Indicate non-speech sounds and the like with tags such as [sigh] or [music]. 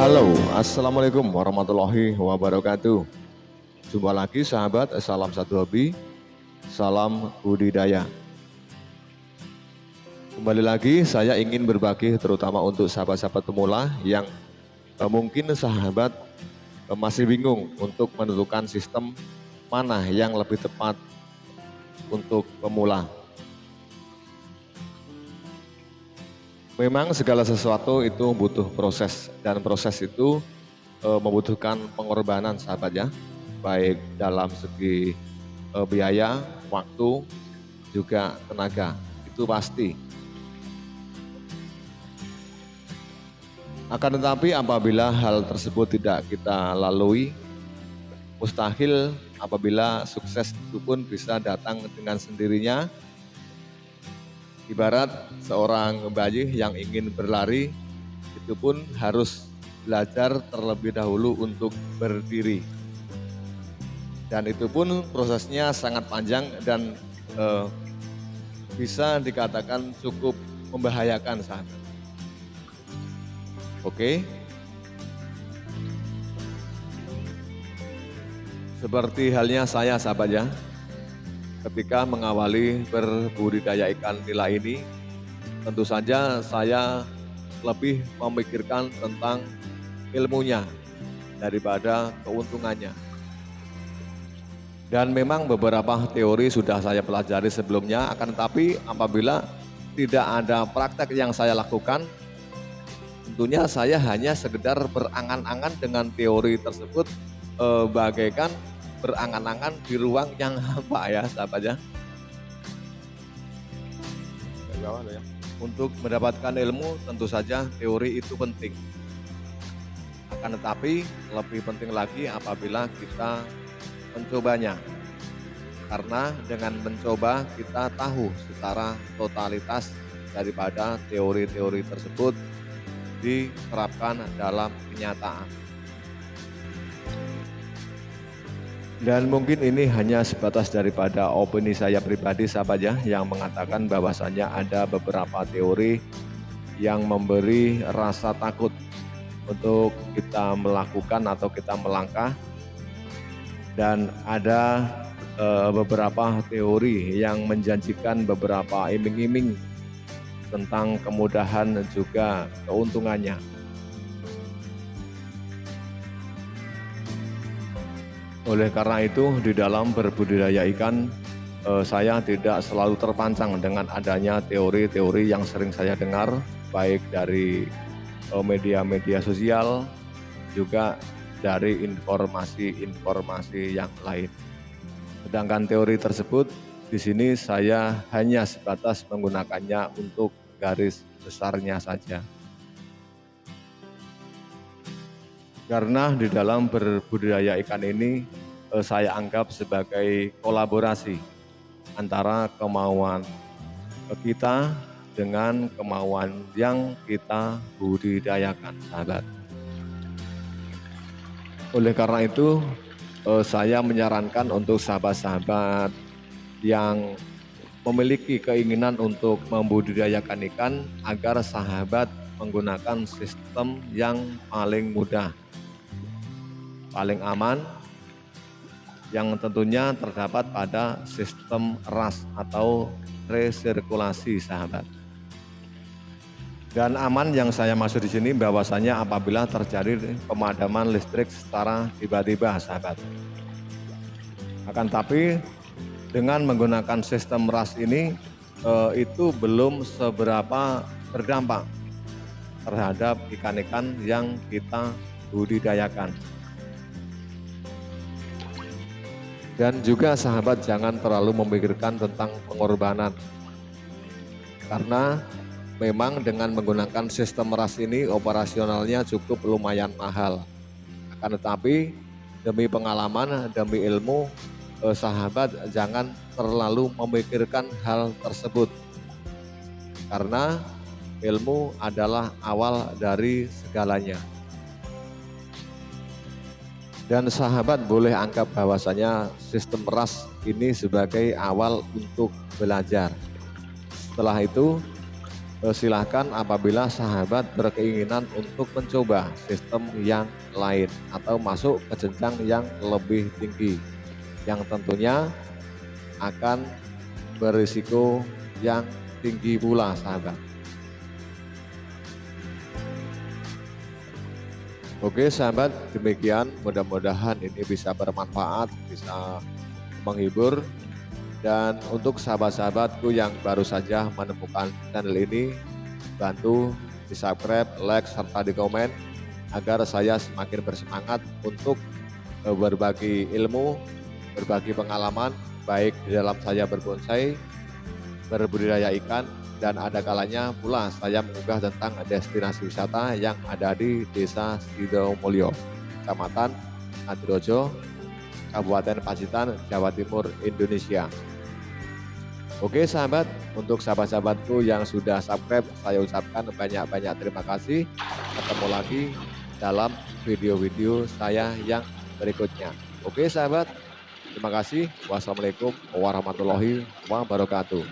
Halo, Assalamualaikum warahmatullahi wabarakatuh. Jumpa lagi sahabat, salam satu hobi, salam budidaya. Kembali lagi saya ingin berbagi terutama untuk sahabat-sahabat pemula yang eh, mungkin sahabat eh, masih bingung untuk menentukan sistem mana yang lebih tepat untuk pemula. Memang segala sesuatu itu butuh proses dan proses itu e, membutuhkan pengorbanan sahabat ya, baik dalam segi e, biaya, waktu, juga tenaga, itu pasti. Akan tetapi apabila hal tersebut tidak kita lalui, mustahil apabila sukses itu pun bisa datang dengan sendirinya Ibarat seorang bayi yang ingin berlari, itu pun harus belajar terlebih dahulu untuk berdiri. Dan itu pun prosesnya sangat panjang dan eh, bisa dikatakan cukup membahayakan sahabat. Oke. Seperti halnya saya sahabat ya, ketika mengawali berbudidaya ikan nila ini, tentu saja saya lebih memikirkan tentang ilmunya daripada keuntungannya. Dan memang beberapa teori sudah saya pelajari sebelumnya, akan tetapi apabila tidak ada praktek yang saya lakukan, tentunya saya hanya sekedar berangan-angan dengan teori tersebut eh, bagaikan berangan-angan di ruang yang [laughs] hampa ya sahabat ya. Untuk mendapatkan ilmu tentu saja teori itu penting. Akan tetapi lebih penting lagi apabila kita mencobanya. Karena dengan mencoba kita tahu secara totalitas daripada teori-teori tersebut diterapkan dalam kenyataan. Dan mungkin ini hanya sebatas daripada opini saya pribadi sahabat ya yang mengatakan bahwasanya ada beberapa teori yang memberi rasa takut untuk kita melakukan atau kita melangkah dan ada e, beberapa teori yang menjanjikan beberapa iming-iming tentang kemudahan juga keuntungannya. Oleh karena itu di dalam berbudidaya ikan eh, saya tidak selalu terpancang dengan adanya teori-teori yang sering saya dengar baik dari eh, media-media sosial juga dari informasi-informasi yang lain. Sedangkan teori tersebut di sini saya hanya sebatas menggunakannya untuk garis besarnya saja. Karena di dalam berbudidaya ikan ini eh, saya anggap sebagai kolaborasi antara kemauan kita dengan kemauan yang kita budidayakan, sahabat. Oleh karena itu, eh, saya menyarankan untuk sahabat-sahabat yang memiliki keinginan untuk membudidayakan ikan agar sahabat menggunakan sistem yang paling mudah paling aman yang tentunya terdapat pada sistem ras atau resirkulasi sahabat. Dan aman yang saya maksud di sini bahwasanya apabila terjadi pemadaman listrik secara tiba-tiba sahabat. Akan tapi dengan menggunakan sistem ras ini eh, itu belum seberapa berdampak terhadap ikan-ikan yang kita budidayakan. Dan juga sahabat jangan terlalu memikirkan tentang pengorbanan. Karena memang dengan menggunakan sistem ras ini operasionalnya cukup lumayan mahal. Akan tetapi demi pengalaman, demi ilmu, eh, sahabat jangan terlalu memikirkan hal tersebut. Karena ilmu adalah awal dari segalanya. Dan sahabat boleh anggap bahwasanya sistem ras ini sebagai awal untuk belajar. Setelah itu Eh, silahkan apabila sahabat berkeinginan untuk mencoba sistem yang lain atau masuk ke jenjang yang lebih tinggi yang tentunya akan berisiko yang tinggi pula sahabat Oke sahabat demikian. Mudah-mudahan ini bisa bermanfaat bisa menghibur. Dan untuk sahabat-sahabatku yang baru saja menemukan channel ini, bantu di subscribe, like, serta di komen agar saya semakin bersemangat untuk eh, berbagi ilmu, berbagi pengalaman, baik di dalam saya berbonsai, berbudidaya ikan, dan ada kalanya pula saya mengunggah tentang destinasi wisata yang ada di Desa Sidomulyo, Kecamatan Adirojo, Kabupaten Pacitan, Jawa Timur, Indonesia. Oke sahabat, untuk sahabat-sahabatku yang sudah subscribe, saya ucapkan banyak-banyak terima kasih. Ketemu lagi dalam video-video saya yang berikutnya. Oke sahabat, terima kasih. Wassalamualaikum warahmatullahi wabarakatuh.